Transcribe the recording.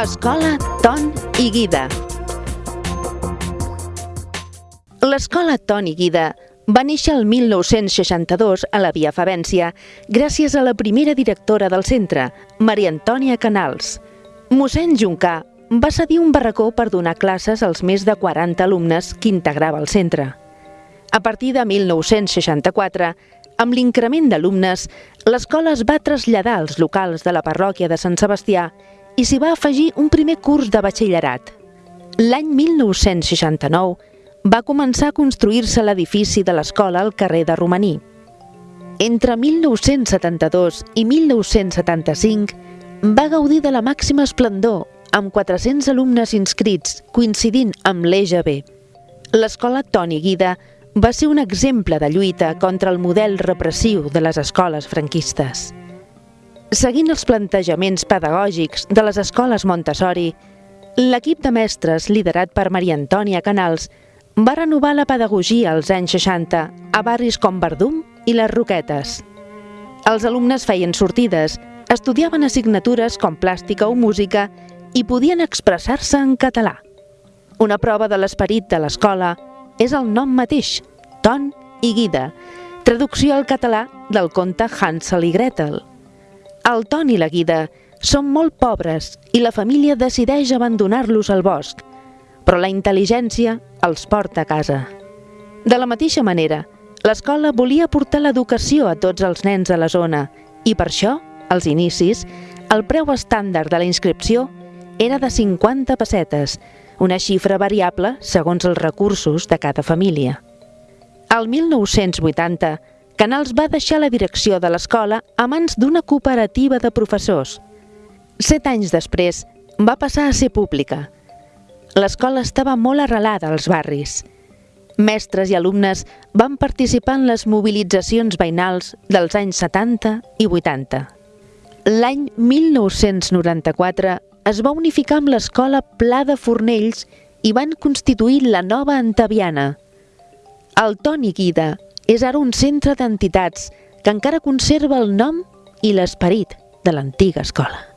Escola Ton i Guida. L'escola Ton i Guida va néixer el 1962 a la Via Favència gràcies a la primera directora del centre, Maria Antònia Canals. Mossèn Juncà va cedir un barracó per donar classes als més de 40 alumnes que integrava el centre. A partir de 1964, amb l'increment d'alumnes, l'escola es va traslladar als locals de la parròquia de Sant Sebastià i s'hi va afegir un primer curs de batxillerat. L'any 1969 va començar a construir-se l'edifici de l'escola al carrer de Romaní. Entre 1972 i 1975 va gaudir de la màxima esplendor amb 400 alumnes inscrits coincidint amb l'EGB. L'escola Toni Guida va ser un exemple de lluita contra el model repressiu de les escoles franquistes. Seguint els plantejaments pedagògics de les escoles Montessori, l'equip de mestres liderat per Maria Antònia Canals va renovar la pedagogia als anys 60 a barris com Verdum i les Roquetes. Els alumnes feien sortides, estudiaven assignatures com plàstica o música i podien expressar-se en català. Una prova de l'esperit de l'escola és el nom mateix, Ton i Guida, traducció al català del conte Hansel i Gretel. El Ton i la Guida són molt pobres i la família decideix abandonar-los al bosc, però la intel·ligència els porta a casa. De la mateixa manera, l'escola volia portar l'educació a tots els nens de la zona i per això, als inicis, el preu estàndard de la inscripció era de 50 pessetes, una xifra variable segons els recursos de cada família. Al 1980, Canals va deixar la direcció de l'escola a mans d'una cooperativa de professors. Set anys després, va passar a ser pública. L'escola estava molt arrelada als barris. Mestres i alumnes van participar en les mobilitzacions veïnals dels anys 70 i 80. L'any 1994 es va unificar amb l'escola Pla de Fornells i van constituir la nova Antaviana. El Toni Guida és ara un centre d'entitats que encara conserva el nom i l'esperit de l'antiga escola.